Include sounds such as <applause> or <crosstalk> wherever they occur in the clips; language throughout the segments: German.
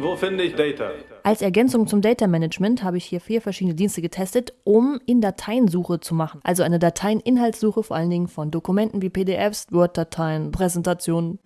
Wo finde ich Data? Als Ergänzung zum Data Management habe ich hier vier verschiedene Dienste getestet, um in Dateiensuche zu machen. Also eine Dateieninhaltssuche vor allen Dingen von Dokumenten wie PDFs, Word-Dateien, Präsentationen.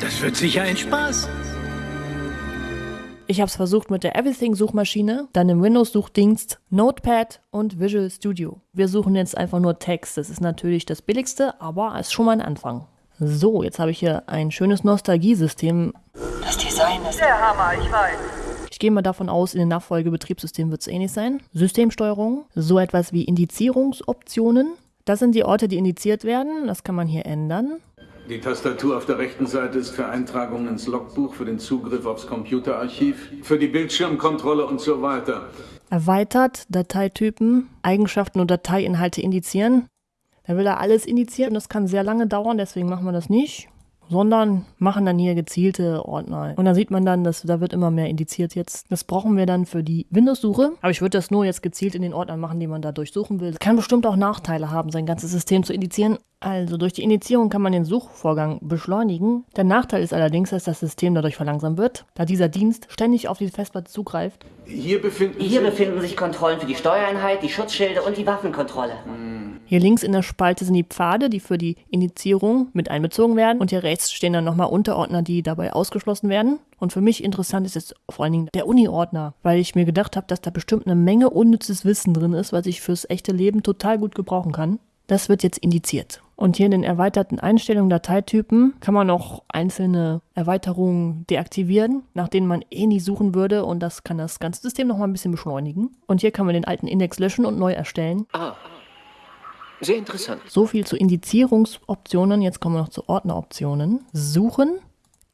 Das wird sicher ein Spaß. Ich habe es versucht mit der Everything-Suchmaschine, dann im Windows-Suchdienst, Notepad und Visual Studio. Wir suchen jetzt einfach nur Text. Das ist natürlich das billigste, aber es ist schon mal ein Anfang. So, jetzt habe ich hier ein schönes Nostalgiesystem. Das Design ist Der Hammer, ich weiß. Ich gehe mal davon aus, in den Nachfolgebetriebssystemen wird es ähnlich sein. Systemsteuerung, so etwas wie Indizierungsoptionen. Das sind die Orte, die indiziert werden. Das kann man hier ändern. Die Tastatur auf der rechten Seite ist für Eintragungen ins Logbuch, für den Zugriff aufs Computerarchiv, für die Bildschirmkontrolle und so weiter. Erweitert, Dateitypen, Eigenschaften und Dateiinhalte indizieren. Da will er alles indizieren und das kann sehr lange dauern, deswegen machen wir das nicht. Sondern machen dann hier gezielte Ordner. Und da sieht man dann, dass da wird immer mehr indiziert jetzt. Das brauchen wir dann für die Windows-Suche. Aber ich würde das nur jetzt gezielt in den Ordnern machen, die man da durchsuchen will. Das kann bestimmt auch Nachteile haben, sein ganzes System zu indizieren. Also durch die Indizierung kann man den Suchvorgang beschleunigen. Der Nachteil ist allerdings, dass das System dadurch verlangsamt wird, da dieser Dienst ständig auf die Festplatte zugreift. Hier befinden Hier sich... befinden sich Kontrollen für die Steuereinheit, die Schutzschilde und die Waffenkontrolle. Hier links in der Spalte sind die Pfade, die für die Indizierung mit einbezogen werden. Und hier rechts stehen dann nochmal Unterordner, die dabei ausgeschlossen werden. Und für mich interessant ist jetzt vor allen Dingen der Uni-Ordner, weil ich mir gedacht habe, dass da bestimmt eine Menge unnützes Wissen drin ist, was ich fürs echte Leben total gut gebrauchen kann. Das wird jetzt indiziert. Und hier in den erweiterten Einstellungen Dateitypen kann man noch einzelne Erweiterungen deaktivieren, nach denen man eh nie suchen würde. Und das kann das ganze System nochmal ein bisschen beschleunigen. Und hier kann man den alten Index löschen und neu erstellen. Ah, sehr interessant. So viel zu Indizierungsoptionen. Jetzt kommen wir noch zu Ordneroptionen. Suchen.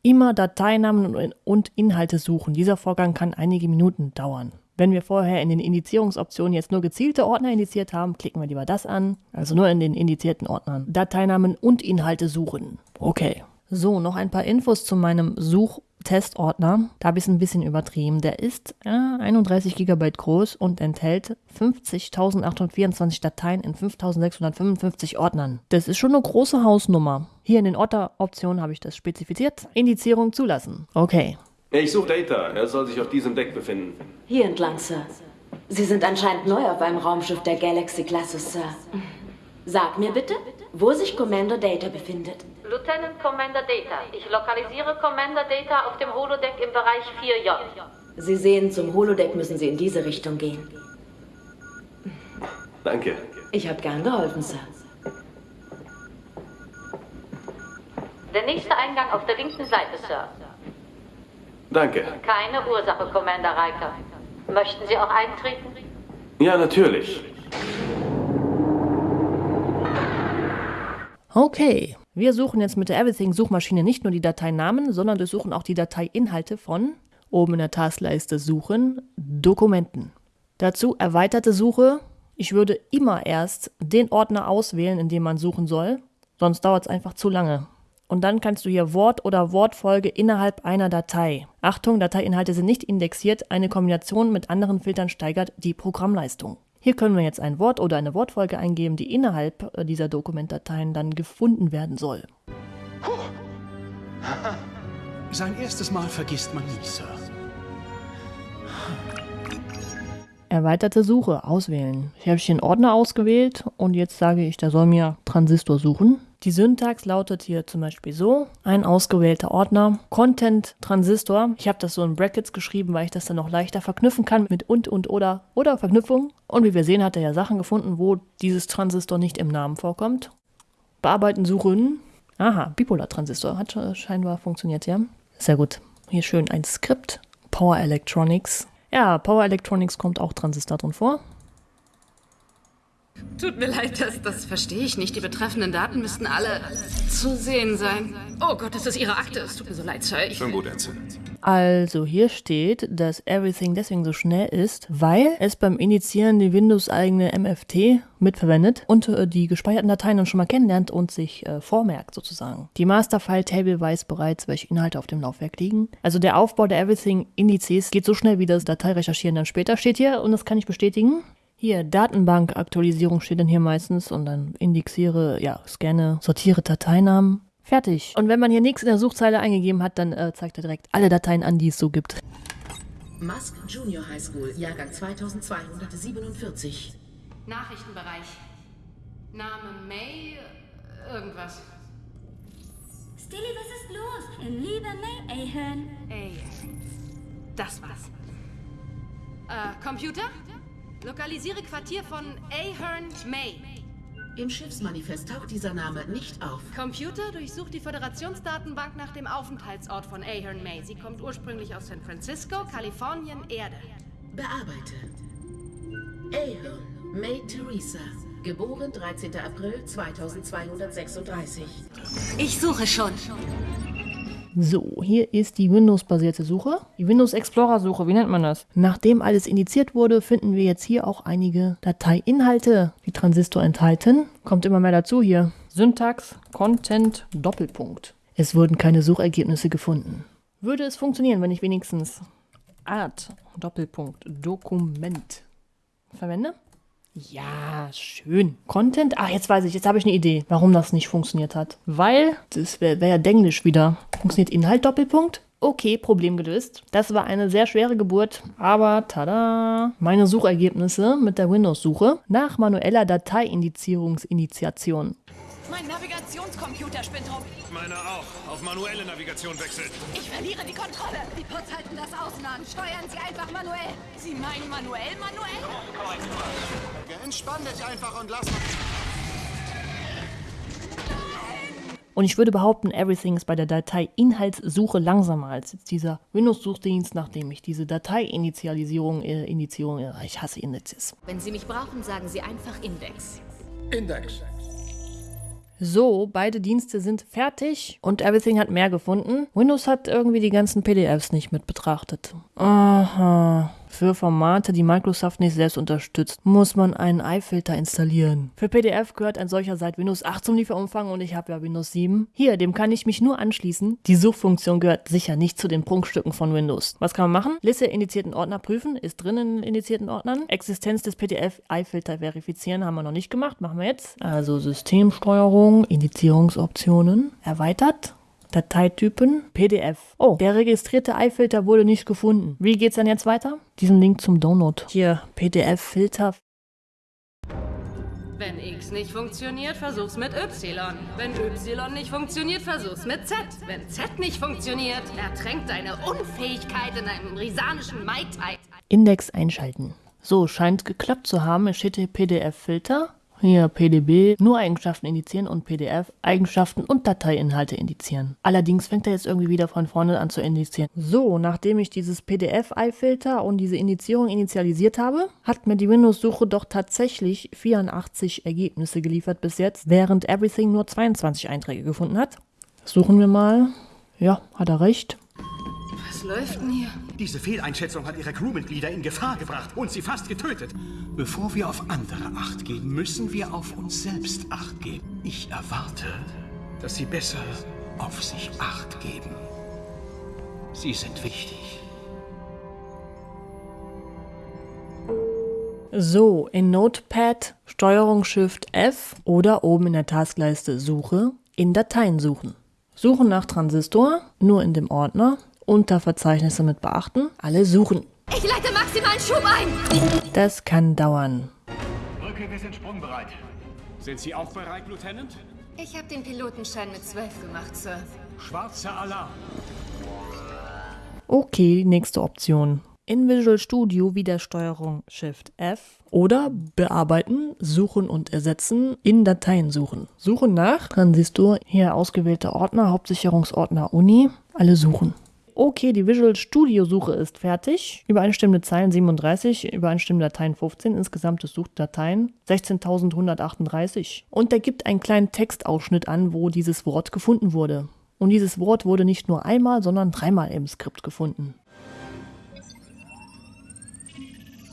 Immer Dateinamen und- Inhalte suchen. Dieser Vorgang kann einige Minuten dauern. Wenn wir vorher in den Indizierungsoptionen jetzt nur gezielte Ordner indiziert haben, klicken wir lieber das an. Also nur in den indizierten Ordnern. Dateinamen und Inhalte suchen. Okay. So, noch ein paar Infos zu meinem Suchtestordner. Da habe ich es ein bisschen übertrieben. Der ist äh, 31 GB groß und enthält 50.824 Dateien in 5.655 Ordnern. Das ist schon eine große Hausnummer. Hier in den Ordneroptionen habe ich das spezifiziert. Indizierung zulassen. Okay. Ich suche Data. Er soll sich auf diesem Deck befinden. Hier entlang, Sir. Sie sind anscheinend neu auf einem Raumschiff der Galaxy-Klasse, Sir. Sag mir bitte, wo sich Commander Data befindet. Lieutenant Commander Data. Ich lokalisiere Commander Data auf dem Holodeck im Bereich 4J. Sie sehen, zum Holodeck müssen Sie in diese Richtung gehen. Danke. Ich habe gern geholfen, Sir. Der nächste Eingang auf der linken Seite, Sir. Danke. Keine Ursache, Commander Riker. Möchten Sie auch eintreten? Ja, natürlich. Okay. Wir suchen jetzt mit der Everything-Suchmaschine nicht nur die Dateinamen, sondern durchsuchen auch die Dateiinhalte von, oben in der Taskleiste Suchen, Dokumenten. Dazu erweiterte Suche. Ich würde immer erst den Ordner auswählen, in dem man suchen soll, sonst dauert es einfach zu lange. Und dann kannst du hier Wort oder Wortfolge innerhalb einer Datei. Achtung, Dateiinhalte sind nicht indexiert. Eine Kombination mit anderen Filtern steigert die Programmleistung. Hier können wir jetzt ein Wort oder eine Wortfolge eingeben, die innerhalb äh, dieser Dokumentdateien dann gefunden werden soll. <laughs> Sein erstes Mal vergisst man nie, Sir. Erweiterte Suche auswählen. Hier habe ich den Ordner ausgewählt und jetzt sage ich, der soll mir Transistor suchen. Die Syntax lautet hier zum Beispiel so: ein ausgewählter Ordner, Content Transistor. Ich habe das so in Brackets geschrieben, weil ich das dann noch leichter verknüpfen kann mit und und oder oder Verknüpfung. Und wie wir sehen, hat er ja Sachen gefunden, wo dieses Transistor nicht im Namen vorkommt. Bearbeiten, suchen. Aha, Bipolar Transistor hat scheinbar funktioniert, ja. Sehr gut. Hier schön ein Skript. Power Electronics. Ja, Power Electronics kommt auch Transistor drin vor. Tut mir leid, das, das verstehe ich nicht. Die betreffenden Daten müssten alle zu sehen sein. Oh Gott, das ist Ihre Akte. Es tut mir so leid, Sir. Ich, Schon gut, Ensign. Also hier steht, dass Everything deswegen so schnell ist, weil es beim Initiieren die Windows-eigene MFT mitverwendet und äh, die gespeicherten Dateien dann schon mal kennenlernt und sich äh, vormerkt sozusagen. Die Masterfile-Table weiß bereits, welche Inhalte auf dem Laufwerk liegen. Also der Aufbau der Everything-Indizes geht so schnell wie das Dateirecherchieren dann später steht hier und das kann ich bestätigen. Hier, Datenbank-Aktualisierung steht dann hier meistens und dann indexiere, ja, scanne, sortiere Dateinamen. Fertig. Und wenn man hier nichts in der Suchzeile eingegeben hat, dann äh, zeigt er direkt alle Dateien an, die es so gibt. Musk Junior High School, Jahrgang 2247. Nachrichtenbereich. Name May. Irgendwas. Stilly, was ist los? In Liebe May Ahern. Ey. Das war's. Äh, Computer? Lokalisiere Quartier von Ahern May. Im Schiffsmanifest taucht dieser Name nicht auf. Computer durchsucht die Föderationsdatenbank nach dem Aufenthaltsort von Ahern May. Sie kommt ursprünglich aus San Francisco, Kalifornien, Erde. Bearbeite. Ahern May Theresa. Geboren 13. April 2236. Ich suche schon. So, hier ist die Windows-basierte Suche. Die Windows Explorer-Suche, wie nennt man das? Nachdem alles indiziert wurde, finden wir jetzt hier auch einige Dateiinhalte, die Transistor enthalten. Kommt immer mehr dazu hier. Syntax, Content, Doppelpunkt. Es wurden keine Suchergebnisse gefunden. Würde es funktionieren, wenn ich wenigstens Art, Doppelpunkt, Dokument verwende? Ja, schön. Content? Ah, jetzt weiß ich, jetzt habe ich eine Idee, warum das nicht funktioniert hat. Weil, das wäre wär ja Denglisch wieder. Funktioniert Inhalt Doppelpunkt? Okay, Problem gelöst. Das war eine sehr schwere Geburt, aber tada! Meine Suchergebnisse mit der Windows-Suche nach manueller Dateiindizierungsinitiation. Mein Navigationscomputer spinnt rum. Meiner auch. Auf manuelle Navigation wechseln. Ich verliere die Kontrolle. Die Pots halten das aus, Mann. Steuern Sie einfach manuell. Sie meinen manuell, manuell? Entspann dich einfach und lass Und ich würde behaupten, Everything ist bei der Datei-Inhaltssuche langsamer als jetzt dieser Windows-Suchdienst, nachdem ich diese Datei-Initialisierung, äh, Indizierung, äh, ich hasse Indizes. Wenn Sie mich brauchen, sagen Sie einfach Index. Index. So, beide Dienste sind fertig und Everything hat mehr gefunden. Windows hat irgendwie die ganzen PDFs nicht mit betrachtet. Aha. Für Formate, die Microsoft nicht selbst unterstützt, muss man einen iFilter installieren. Für PDF gehört ein solcher seit Windows 8 zum Lieferumfang und ich habe ja Windows 7. Hier, dem kann ich mich nur anschließen. Die Suchfunktion gehört sicher nicht zu den Prunkstücken von Windows. Was kann man machen? Liste indizierten Ordner prüfen, ist drin in indizierten Ordnern. Existenz des PDF iFilter verifizieren haben wir noch nicht gemacht, machen wir jetzt. Also Systemsteuerung, Indizierungsoptionen, erweitert. Dateitypen, PDF. Oh, der registrierte iFilter wurde nicht gefunden. Wie geht's dann jetzt weiter? Diesen Link zum Download. Hier, PDF-Filter. Wenn X nicht funktioniert, versuch's mit Y. Wenn Y nicht funktioniert, versuch's mit Z. Wenn Z nicht funktioniert, ertränkt deine Unfähigkeit in einem risanischen Mai Tai. Index einschalten. So, scheint geklappt zu haben. Es steht hier PDF-Filter. Hier PDB, nur Eigenschaften indizieren und PDF, Eigenschaften und Dateiinhalte indizieren. Allerdings fängt er jetzt irgendwie wieder von vorne an zu indizieren. So, nachdem ich dieses PDF-iFilter und diese Indizierung initialisiert habe, hat mir die Windows-Suche doch tatsächlich 84 Ergebnisse geliefert bis jetzt, während Everything nur 22 Einträge gefunden hat. Suchen wir mal. Ja, hat er recht. Was läuft denn hier? Diese Fehleinschätzung hat ihre Crewmitglieder in Gefahr gebracht und sie fast getötet. Bevor wir auf andere Acht geben, müssen wir auf uns selbst Acht geben. Ich erwarte, dass sie besser auf sich Acht geben. Sie sind wichtig. So, in Notepad Steuerung Shift F oder oben in der Taskleiste Suche in Dateien suchen. Suchen nach Transistor, nur in dem Ordner, unter Verzeichnisse mit beachten, alle suchen. Ich leite maximalen Schub ein. Das kann dauern. Brücke, wir sind sprungbereit. Sind Sie auch bereit, Lieutenant? Ich habe den Pilotenschein mit 12 gemacht, Sir. Schwarzer Alarm. Okay, nächste Option. In Visual Studio wieder Steuerung Shift F oder bearbeiten, suchen und ersetzen, in Dateien suchen. Suchen nach Transistor, hier ausgewählte Ordner, Hauptsicherungsordner Uni, alle suchen. Okay, die Visual Studio Suche ist fertig. Übereinstimmende Zeilen 37, übereinstimmende Dateien 15, insgesamte Suchdateien 16.138. Und der gibt einen kleinen Textausschnitt an, wo dieses Wort gefunden wurde. Und dieses Wort wurde nicht nur einmal, sondern dreimal im Skript gefunden.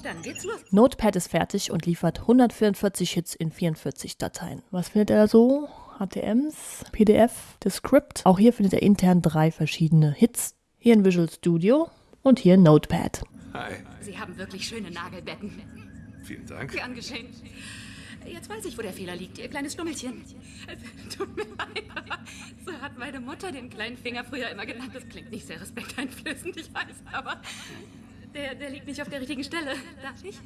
Dann geht's los. Notepad ist fertig und liefert 144 Hits in 44 Dateien. Was findet er so? HTMs, PDF, das Script. Auch hier findet er intern drei verschiedene Hits. Hier in Visual Studio und hier in Notepad. Hi. Sie haben wirklich schöne Nagelbetten. Vielen Dank. Gern geschehen. Jetzt weiß ich, wo der Fehler liegt, ihr kleines Stummelchen. Tut mir leid, aber so hat meine Mutter den kleinen Finger früher immer genannt. Das klingt nicht sehr respekteinflößend, ich weiß, aber der, der liegt nicht auf der richtigen Stelle. Darf ich?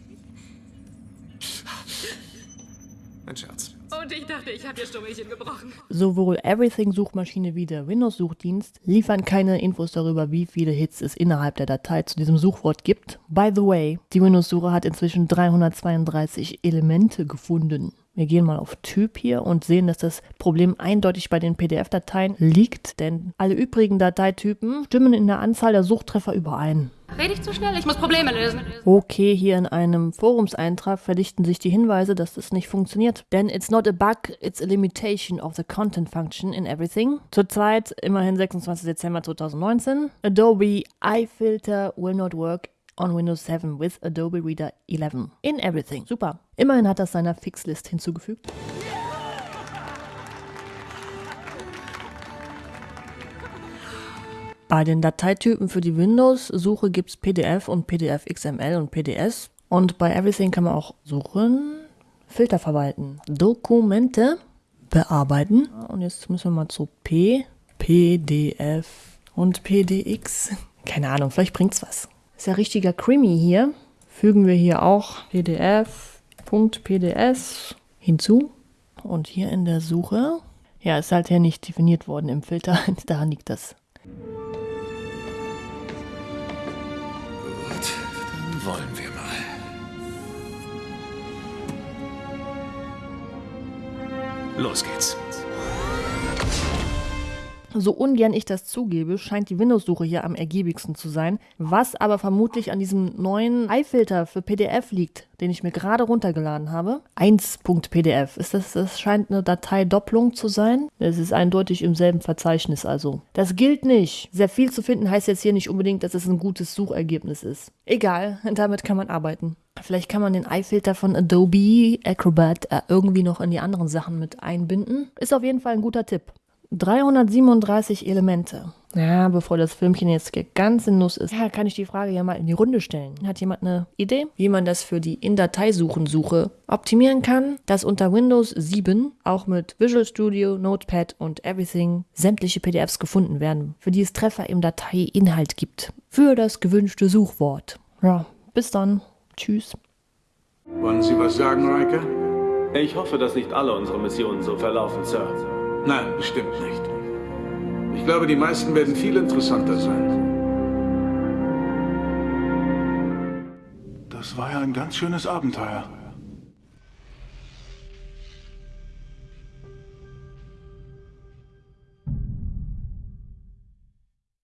Ein Scherz. Und ich dachte, ich habe ihr Stummelchen gebrochen. Sowohl Everything-Suchmaschine wie der Windows-Suchdienst liefern keine Infos darüber, wie viele Hits es innerhalb der Datei zu diesem Suchwort gibt. By the way, die Windows-Suche hat inzwischen 332 Elemente gefunden. Wir gehen mal auf Typ hier und sehen, dass das Problem eindeutig bei den PDF-Dateien liegt, denn alle übrigen Dateitypen stimmen in der Anzahl der Suchtreffer überein. Rede ich zu schnell? Ich muss Probleme lösen. Okay, hier in einem Forumseintrag verdichten sich die Hinweise, dass das nicht funktioniert. Denn it's not a bug, it's a limitation of the content function in everything. Zurzeit immerhin 26. Dezember 2019. Adobe iFilter will not work on Windows 7 with Adobe Reader 11. In everything. Super. Immerhin hat das seiner Fixlist hinzugefügt. Bei den Dateitypen für die Windows-Suche gibt es PDF und PDF XML und PDS. Und bei Everything kann man auch suchen, Filter verwalten, Dokumente bearbeiten. Und jetzt müssen wir mal zu P, PDF und PDX. Keine Ahnung, vielleicht bringt's was. Ist ja richtiger Creamy hier. Fügen wir hier auch PDF.pds hinzu. Und hier in der Suche, ja, ist halt hier nicht definiert worden im Filter. <laughs> Daran liegt das. Gut, dann wollen wir mal. Los geht's. So ungern ich das zugebe, scheint die Windows-Suche hier am ergiebigsten zu sein, was aber vermutlich an diesem neuen iFilter für PDF liegt, den ich mir gerade runtergeladen habe. 1.pdf. Ist das, das scheint eine Dateidopplung zu sein. Es ist eindeutig im selben Verzeichnis also. Das gilt nicht. Sehr viel zu finden heißt jetzt hier nicht unbedingt, dass es ein gutes Suchergebnis ist. Egal, damit kann man arbeiten. Vielleicht kann man den iFilter von Adobe Acrobat äh, irgendwie noch in die anderen Sachen mit einbinden. Ist auf jeden Fall ein guter Tipp. 337 Elemente. Ja, bevor das Filmchen jetzt ganz in Nuss ist, ja, kann ich die Frage ja mal in die Runde stellen. Hat jemand eine Idee, wie man das für die In-Datei-Suchen-Suche optimieren kann, dass unter Windows 7 auch mit Visual Studio, Notepad und Everything sämtliche PDFs gefunden werden, für die es Treffer im Dateiinhalt gibt, für das gewünschte Suchwort. Ja, bis dann. Tschüss. Wollen Sie was sagen, Riker? Ich hoffe, dass nicht alle unsere Missionen so verlaufen, Sir. Nein, bestimmt nicht. Ich glaube, die meisten werden viel interessanter sein. Das war ja ein ganz schönes Abenteuer.